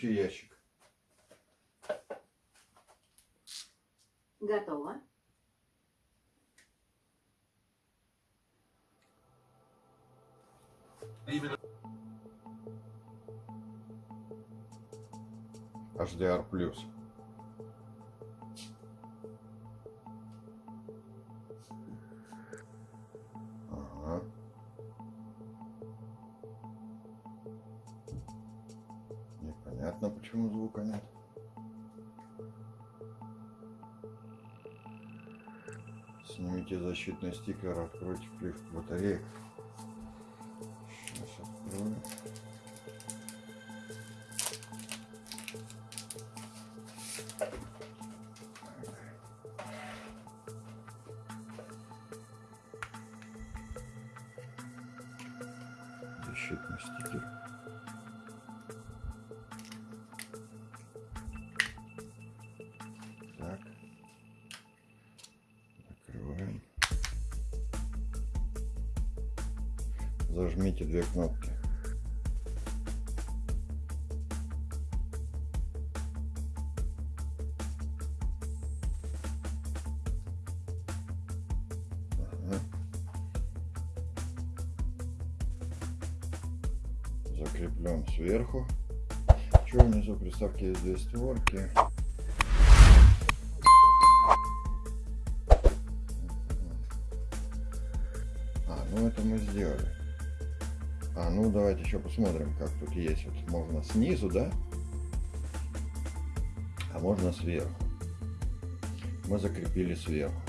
Включи ящик. Готово. HDR+. Непонятно, почему звука нет. Снимите защитный стикер, откройте плівку батареек. Сейчас открою. Зажмите две кнопки. Закреплен сверху. Что внизу? Приставки есть две створки. А, ну это мы сделали. А, ну давайте еще посмотрим, как тут есть. Вот можно снизу, да? А можно сверху. Мы закрепили сверху.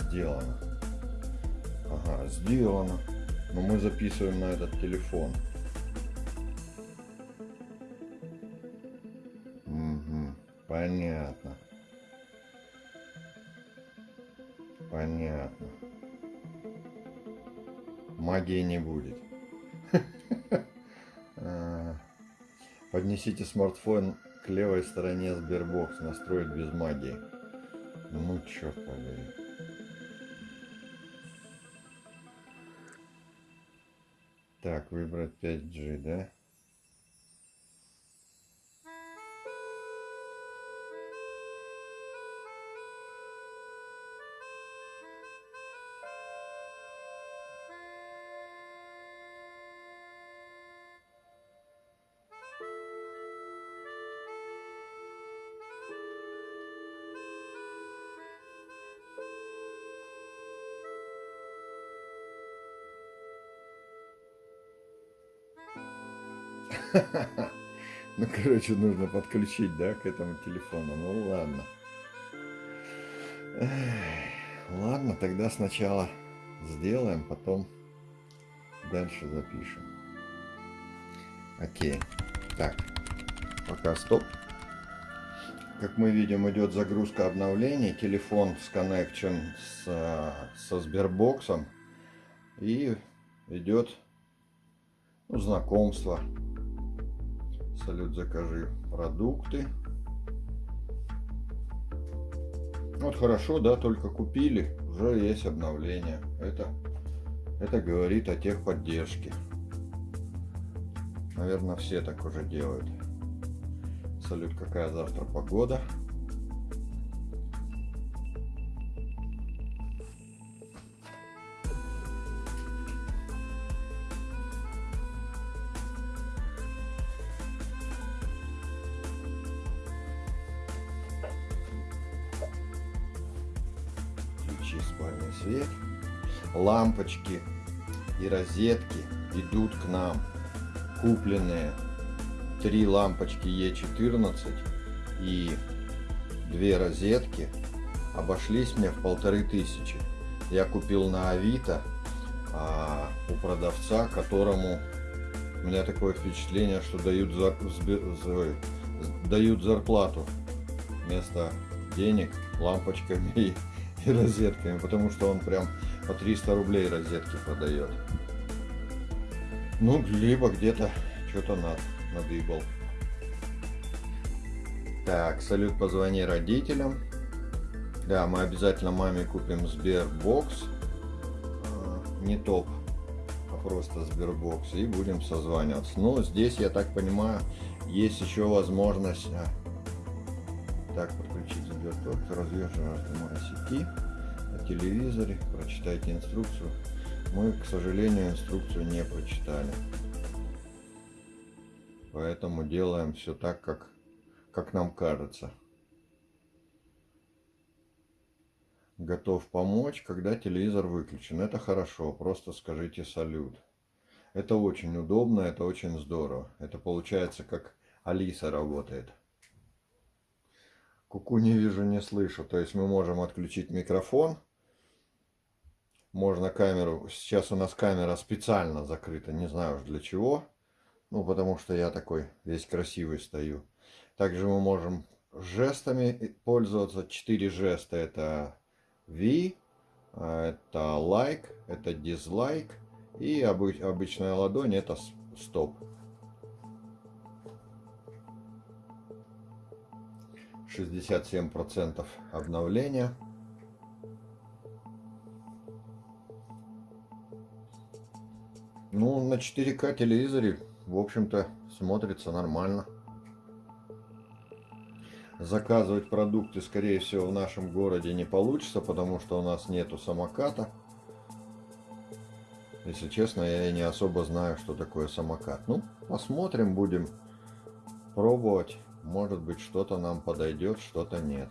Сделано. Ага, сделано. Но мы записываем на этот телефон. Поднесите смартфон к левой стороне Sberbox. Настроить без магии. Ну, черт побери. Так, выбрать 5G, да? Короче, нужно подключить, да, к этому телефону. Ну, ладно. Ладно, тогда сначала сделаем, потом дальше запишем. Окей. Так, пока стоп. Как мы видим, идет загрузка обновлений. Телефон с, э, со Сбербоксом. И идет ну, знакомство. Салют, закажи продукты. Вот хорошо, да, только купили, уже есть обновление. Это, это говорит о техподдержке. Наверное, все так уже делают. Салют, какая завтра погода? Спальный свет. Лампочки и розетки идут к нам. Купленные три лампочки Е14 и две розетки обошлись мне в полторы тысячи. Я купил на Авито а, у продавца, которому у меня такое впечатление, что дают, за, дают зарплату вместо денег лампочками и, розетками, потому что он прям по 300 рублей розетки продает. Ну, либо где-то что-то над, надыбал. Так, салют, позвони родителям. Да, мы обязательно маме купим Сбербокс. А, Не топ а просто Сбербокс, и будем созваниваться. Но здесь, я так понимаю, есть еще возможность... Так, подключить Сберток, развешиваем сети на телевизоре, прочитайте инструкцию. Мы, к сожалению, инструкцию не прочитали. Поэтому делаем все так, как, как нам кажется. Готов помочь, когда телевизор выключен. Это хорошо, просто скажите салют. Это очень удобно, это очень здорово. Это получается как Алиса работает. Куку не вижу, не слышу. То есть мы можем отключить микрофон. Можно камеру... Сейчас у нас камера специально закрыта, не знаю уж для чего. Ну, потому что я такой весь красивый стою. Также мы можем жестами пользоваться. Четыре жеста. Это V, это like, это dislike. И обычная ладонь это стоп. 67% обновления. Ну, на 4К телевизоре, в общем-то, смотрится нормально. Заказывать продукты, скорее всего, в нашем городе не получится, потому что у нас нету самоката. Если честно, я не особо знаю, что такое самокат. Ну, посмотрим, будем пробовать. Может быть, что-то нам подойдет, что-то нет.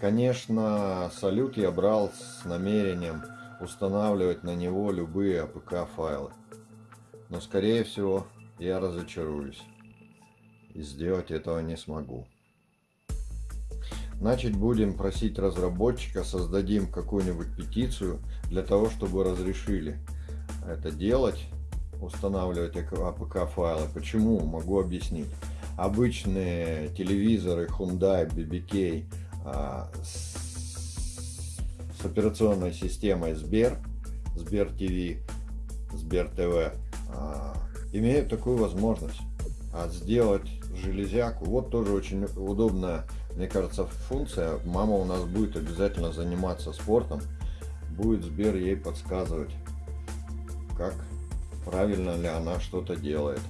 Конечно, салют я брал с намерением устанавливать на него любые APK файлы. Но, скорее всего, я разочаруюсь. И сделать этого не смогу. Значит, будем просить разработчика, создадим какую-нибудь петицию для того, чтобы разрешили это делать устанавливать APK файлы. Почему? Могу объяснить. Обычные телевизоры Hyundai, BBK а, с, с операционной системой Сбер, Сбер ТВ, Сбер ТВ а, имеют такую возможность а сделать железяку. Вот тоже очень удобная, мне кажется, функция. Мама у нас будет обязательно заниматься спортом. Будет Сбер ей подсказывать, как правильно ли она что-то делает.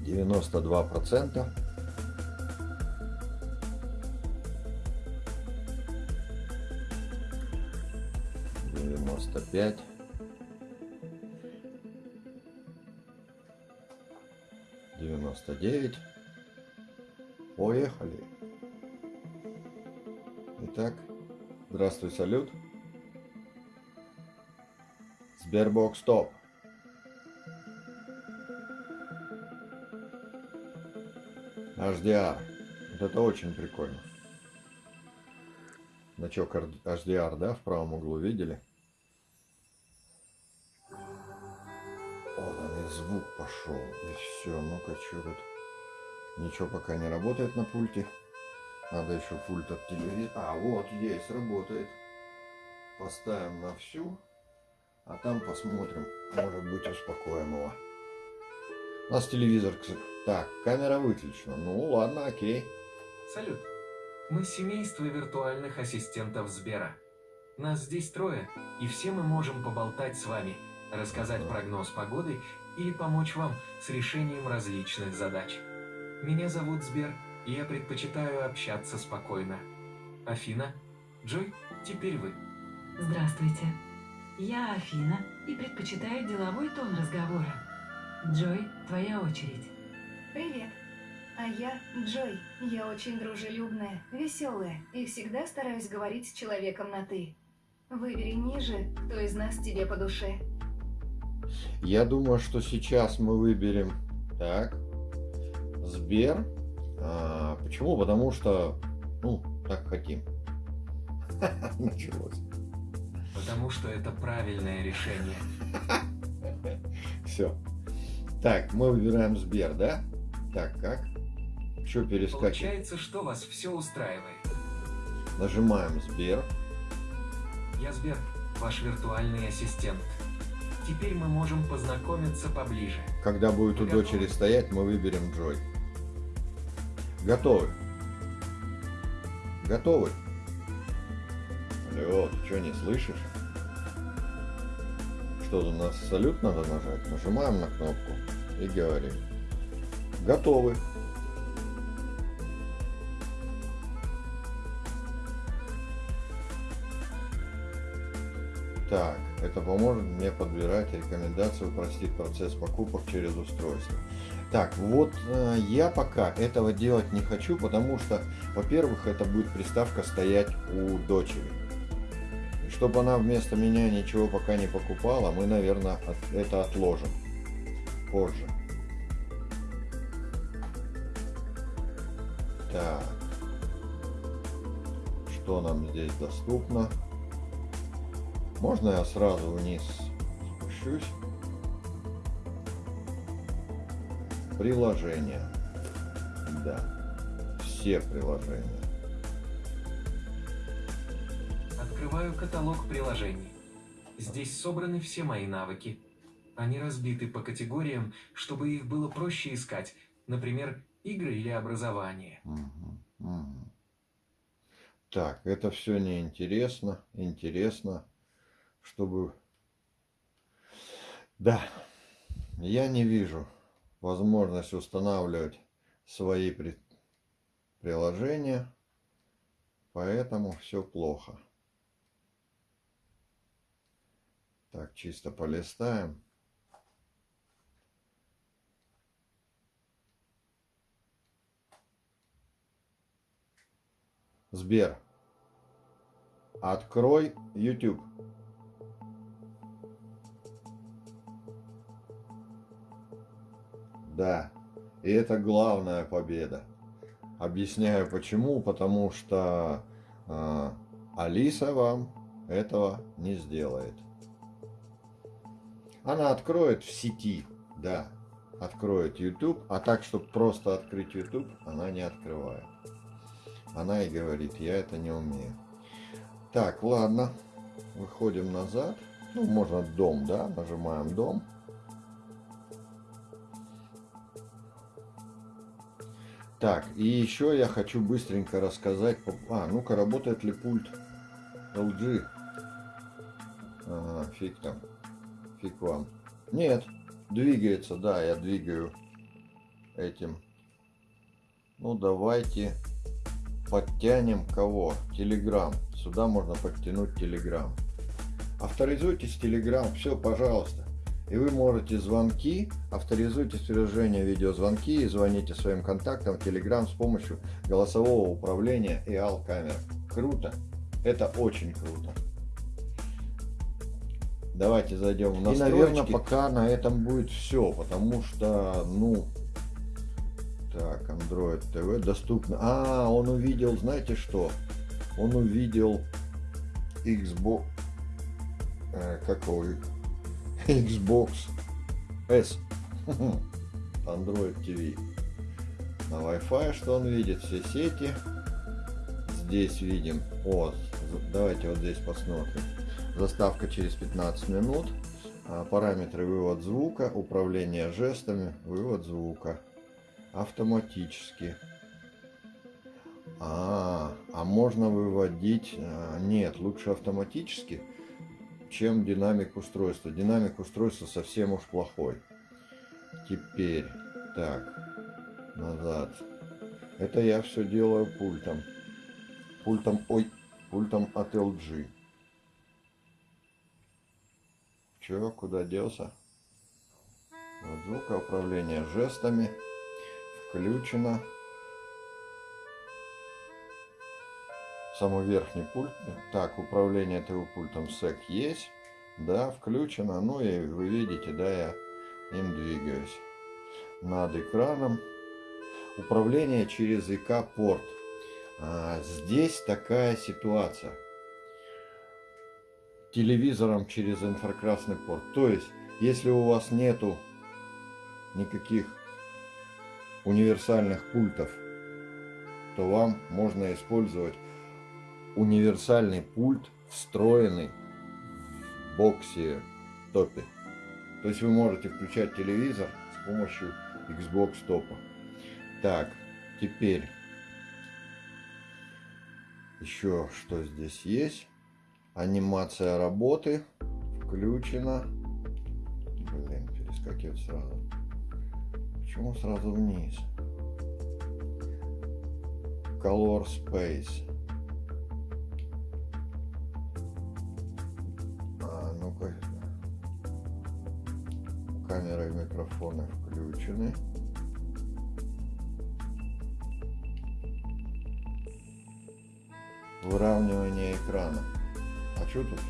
92 процента. Девяносто пять. Девяносто девять. Поехали. Итак, здравствуй, салют. Sberbox Top. HDR. Вот это очень прикольно. Значок HDR, да, в правом углу видели? Вот он и звук пошел. И все. Ну-ка, что тут? Ничего пока не работает на пульте. Надо еще пульт от телевизора. А, вот, есть, работает. Поставим на всю. А там посмотрим. Может быть успокоим его. У нас телевизор... Так, камера выключена. Ну ладно, окей. Салют. Мы семейство виртуальных ассистентов Сбера. Нас здесь трое, и все мы можем поболтать с вами, рассказать да. прогноз погоды или помочь вам с решением различных задач. Меня зовут Сбер, и я предпочитаю общаться спокойно. Афина, Джой, теперь вы. Здравствуйте. Я Афина и предпочитаю деловой тон разговора. Джой, твоя очередь. Привет. А я Джой. Я очень дружелюбная, веселая и всегда стараюсь говорить с человеком на «ты». Выбери ниже, кто из нас тебе по душе. Я думаю, что сейчас мы выберем... Так. Сбер. А, почему? Потому что, ну, так хотим. Началось. Потому что это правильное решение. Все. Так, мы выбираем Сбер, да? Так, как? Что перескакивать? Получается, что вас все устраивает. Нажимаем Сбер. Я Сбер, ваш виртуальный ассистент. Теперь мы можем познакомиться поближе. Когда будет у дочери стоять, мы выберем Джой. Готовы? Готовы? Алло, ты что, не слышишь? Что, на салют надо нажать? Нажимаем на кнопку и говорим. Готовы. Так, это поможет мне подбирать рекомендации, упростит процесс покупок через устройство. Так, вот э, я пока этого делать не хочу, потому что, во-первых, это будет приставка стоять у дочери. Чтобы она вместо меня ничего пока не покупала, мы, наверное, это отложим позже. Так. Что нам здесь доступно? Можно я сразу вниз спущусь? Приложения. Да. Все приложения. Открываю каталог приложений. Здесь собраны все мои навыки. Они разбиты по категориям, чтобы их было проще искать. Например, игры или образование. Мгм, мгм. Так, это все неинтересно. Интересно, чтобы... Да, я не вижу возможность устанавливать свои при- приложения, поэтому все плохо. Так, чисто полистаем. Сбер, открой YouTube. Да, и это главная победа. Объясняю почему. Потому что э, Алиса вам этого не сделает. Она откроет в сети, да, откроет YouTube, а так, чтобы просто открыть YouTube, она не открывает. Она и говорит, я это не умею. Так, ладно, выходим назад. Ну, можно дом, да, нажимаем дом. Так, и еще я хочу быстренько рассказать... А, ну-ка, работает ли пульт LG? Ага, фиг там. Фиг вам. Нет, двигается, да, я двигаю этим. Ну, давайте подтянем кого? Телеграм. Сюда можно подтянуть Телеграм. Авторизуйтесь Телеграм, все, пожалуйста. И вы можете звонки, авторизуйтесь в приложение видеозвонки и звоните своим контактам в Telegram с помощью голосового управления и ал-камер. Круто. Это очень круто. Давайте зайдем в настройки. И, наверное, пока на этом будет все, потому что, ну, так, Android TV доступно. А, он увидел, знаете что? Он увидел Xbox, э, какой? Xbox S. Android TV. На Wi-Fi что он видит? Все сети. Здесь видим. Вот. Давайте вот здесь посмотрим. Заставка через 15 минут. А, Параметры вывод звука, управление жестами, вывод звука. Автоматически. А, а можно выводить... а, Нет, лучше автоматически чем динамик устройства. Динамик устройства совсем уж плохой. Теперь, так, назад. Это я все делаю пультом. Пультом, ой, пультом от LG. Че, куда делся? Вот звука управления жестами. Включено. самый верхний пульт. Так, управление ТВ пультом SEC есть. Да, включено. Ну и вы видите, да, я им двигаюсь. Над экраном. Управление через ИК порт. А, здесь такая ситуация. Телевизором через инфракрасный порт. То есть, если у вас нету никаких универсальных пультов, то вам можно использовать универсальный пульт, встроенный в боксе топе. То есть вы можете включать телевизор с помощью Xbox топа. Так, теперь еще что здесь есть. Анимация работы включена. перескакивать сразу? Почему сразу вниз? Color Space. А, ну-ка. Камера и микрофоны включены. Выравнивание экрана. Что тут?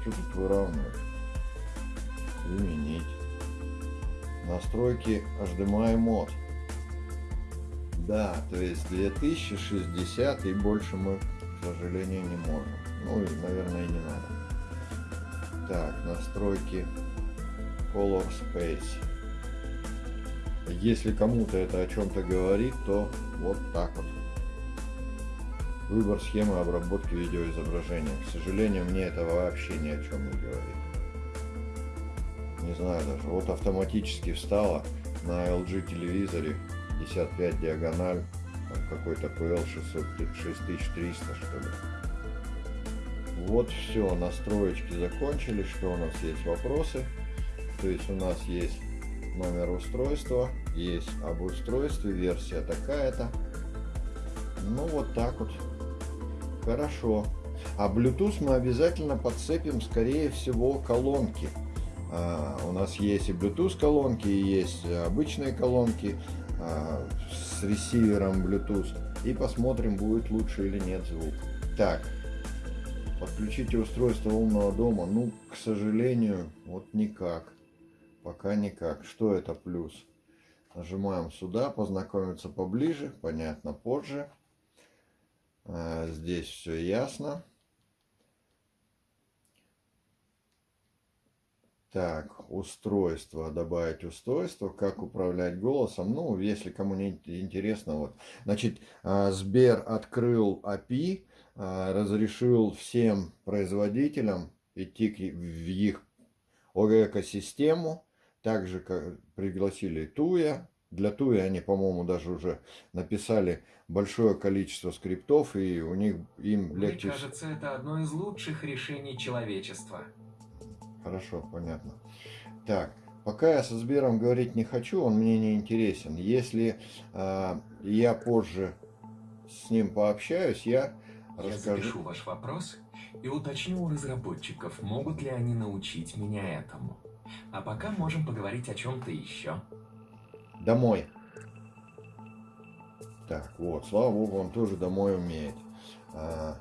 Что тут выравнивать? Изменить. Настройки HDMI мод. Да, то есть 2060 и больше мы, к сожалению, не можем. Ну и, наверное, и не надо. Так, настройки Color Space. Если кому-то это о чем-то говорит, то вот так вот. Выбор схемы обработки видеоизображения. К сожалению, мне это вообще ни о чем не говорит. Не знаю даже. Вот автоматически встала на LG телевизоре 55 диагональ, какой-то PL 6300 что ли. Вот все, настроечки закончились. Что у нас есть вопросы? То есть у нас есть номер устройства, есть об устройстве, версия такая-то. Ну вот так вот. Хорошо. А Bluetooth мы обязательно подцепим, скорее всего, колонки. А, у нас есть и Bluetooth колонки, и есть обычные колонки а, с ресивером Bluetooth. И посмотрим, будет лучше или нет звук. Так, подключите устройство умного дома. Ну, к сожалению, вот никак. Пока никак. Что это плюс? Нажимаем сюда, познакомиться поближе. Понятно, позже. А, здесь все ясно. Так, устройство, добавить устройство, как управлять голосом. Ну, если кому не интересно, вот. Значит, а, Сбер открыл API, а, разрешил всем производителям идти в их экосистему. Также пригласили Туя. Для Туя они, по-моему, даже уже написали большое количество скриптов, и у них им легче... Мне кажется, это одно из лучших решений человечества. Хорошо, понятно. Так, пока я со Сбером говорить не хочу, он мне не интересен. Если э, я позже с ним пообщаюсь, я, я расскажу... запишу ваш вопрос и уточню у разработчиков, могут ли они научить меня этому. А пока можем поговорить о чем-то еще. Домой. Так, вот, слава богу, он тоже домой умеет. А,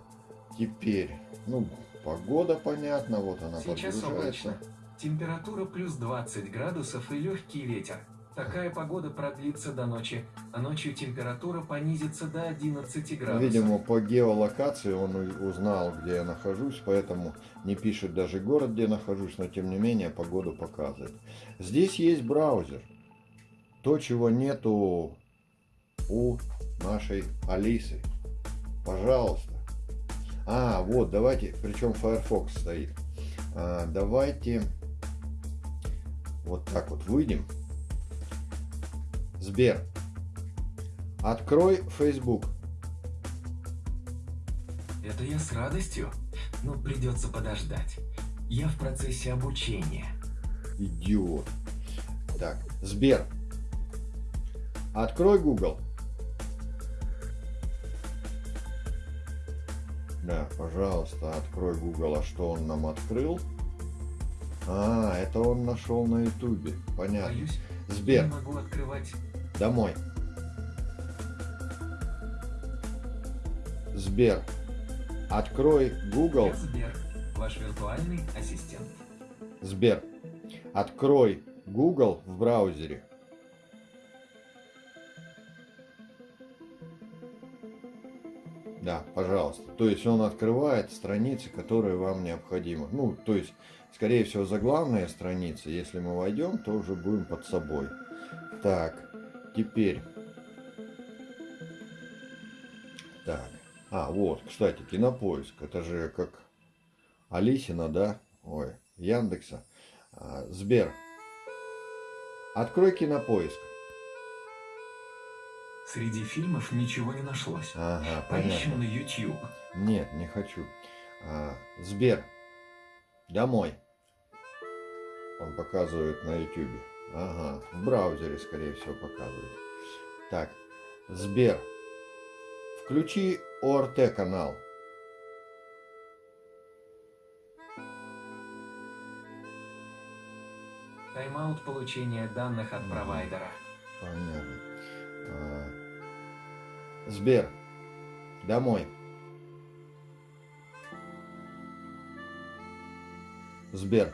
теперь, ну, погода понятно, вот она Сейчас облачно. Температура плюс 20 градусов и легкий ветер. Такая погода продлится до ночи, а ночью температура понизится до 11 Ну, градусов. Видимо, по геолокации он узнал, где я нахожусь, поэтому не пишет даже город, где нахожусь, но тем не менее погоду показывает. Здесь есть браузер. То, чего нету у нашей Алисы. Пожалуйста. А, вот, давайте, причем Firefox стоит. А, давайте вот так вот выйдем. Сбер, открой Facebook. Это я с радостью, но придется подождать. Я в процессе обучения. Идиот. Так, Сбер. Открой Google. Да, пожалуйста, открой Google. А что он нам открыл? А, это он нашел на Ютубе. Понятно. Боюсь, Сбер, не могу открывать. домой. Сбер, открой Google. Я Сбер, ваш виртуальный ассистент. Сбер, открой Google в браузере. Да, пожалуйста. То есть он открывает страницы, которые вам необходимы. Ну, то есть, скорее всего, заглавные страницы. Если мы войдем, то уже будем под собой. Так, теперь. Так. А, вот, кстати, кинопоиск. Это же как Алисина, да? Ой, Яндекса. А, Сбер. Открой кинопоиск. Среди фильмов ничего не нашлось. Ага, Поищем понятно. на YouTube. Нет, не хочу. А, Сбер. Домой. Он показывает на YouTube. Ага, в браузере, скорее всего, показывает. Так, Сбер, включи ОРТ канал. Тайм-аут получения данных от провайдера. Понятно. Сбер, домой. Сбер,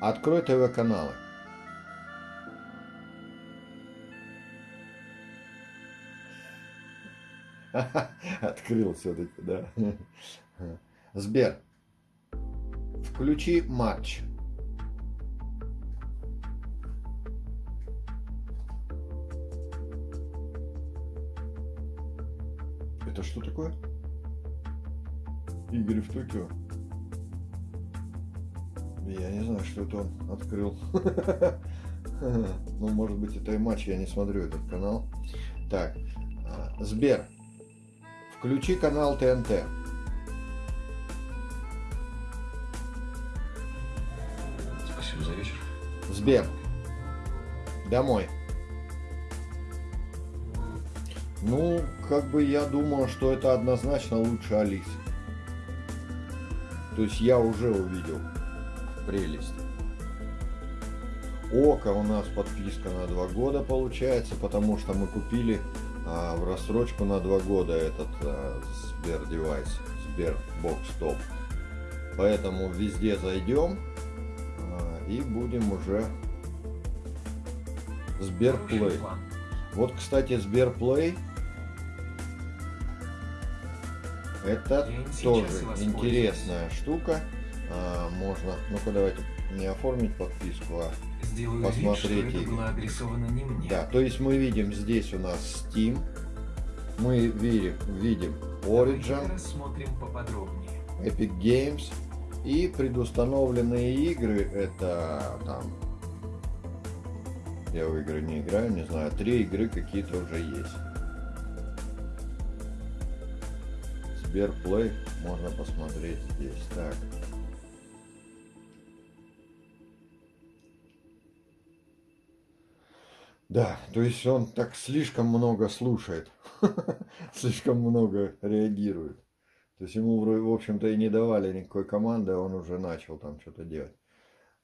открой ТВ-каналы. Открыл все-таки, да. Сбер, включи матч. Такое? Игры в Токио. Я не знаю, что это он открыл. Ну, может быть, это и матч, я не смотрю этот канал. Так, а, Сбер, включи канал ТНТ. Спасибо за вечер. Сбер, домой. Ну, как бы я думал, что это однозначно лучше Алисы. То есть я уже увидел прелесть. Око у нас подписка на два года получается, потому что мы купили а, в рассрочку на два года этот а, Сбер девайс, Сбер Бокс Топ. Поэтому везде зайдем а, и будем уже Сберплей. Вот, кстати, Сберплей это тоже интересная штука. А, можно, ну-ка давайте не оформить подписку, а Сделаю вид, что Посмотреть это было адресовано не мне. да. То есть мы видим здесь у нас Steam, мы видим, видим Origin, рассмотрим поподробнее. Epic Games и предустановленные игры это там я в игры не играю, не знаю, три игры какие-то уже есть. Сберплей можно посмотреть здесь. Так. Да, то есть он так слишком много слушает, слишком много реагирует. То есть ему, в общем-то, и не давали никакой команды, а он уже начал там что-то делать.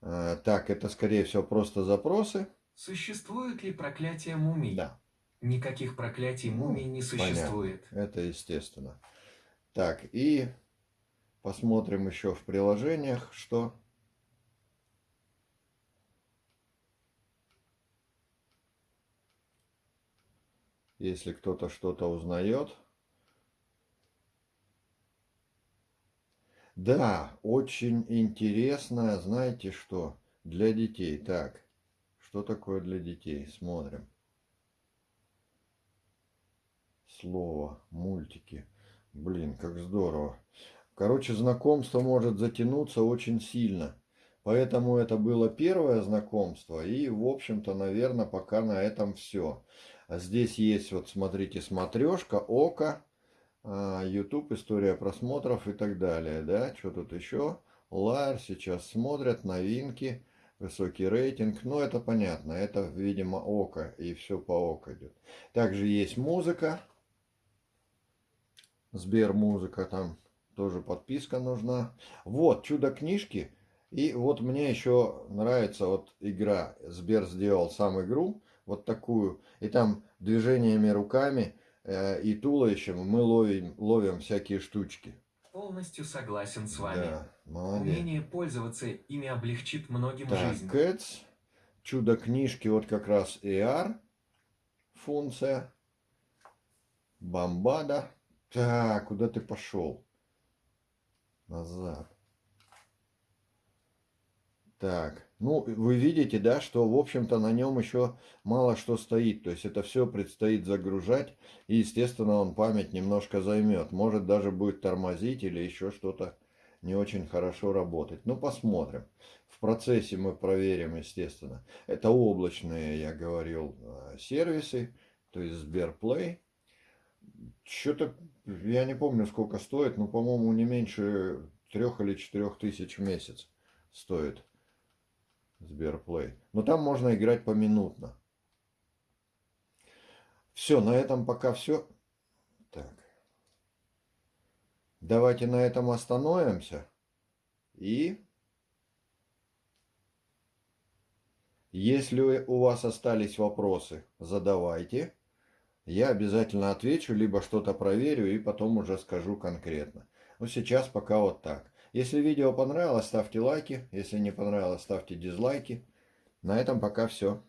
А, так, это, скорее всего, просто запросы. Существует ли проклятие мумий? Да, Никаких проклятий Ну, мумий не понятно. существует. это естественно. Так, и посмотрим еще в приложениях, что... Если кто-то что-то узнает. Да, очень интересно, знаете что, для детей. Так, что такое для детей? Смотрим. Слово, мультики. Блин, как здорово. Короче, знакомство может затянуться очень сильно. Поэтому это было первое знакомство. И, в общем-то, наверное, пока на этом все. А здесь есть, вот смотрите, смотрешка, око, а, YouTube, история просмотров и так далее. Да, что тут еще? Лайер сейчас смотрят, новинки, высокий рейтинг. Ну, это понятно. Это, видимо, око. И все по око идет. Также есть музыка. Сбер музыка там тоже подписка нужна. Вот, чудо книжки. И вот мне еще нравится вот игра. Сбер сделал сам игру. Вот такую. И там движениями руками э, и туловищем мы ловим, ловим всякие штучки. Полностью согласен с вами. Да, молодец. Умение пользоваться ими облегчит многим Так, жизнь. Cats. Чудо книжки, вот как раз AR функция. Бомбада. Так, куда ты пошел? Назад. Так, ну вы видите, да, что в общем-то на нем еще мало что стоит. То есть это все предстоит загружать. И естественно он память немножко займет. Может даже будет тормозить или еще что-то не очень хорошо работать. Ну посмотрим. В процессе мы проверим, естественно. Это облачные, я говорил, э, сервисы. То есть Сберплей. Что-то, я не помню, сколько стоит, но, по-моему, не меньше трех или четырех тысяч в месяц стоит. Сберплей. Но там можно играть поминутно. Все, на этом пока все. Так. Давайте на этом остановимся. И если у вас остались вопросы, задавайте. Я обязательно отвечу, либо что-то проверю и потом уже скажу конкретно. Но сейчас пока вот так. Если видео понравилось, ставьте лайки. Если не понравилось, ставьте дизлайки. На этом пока все.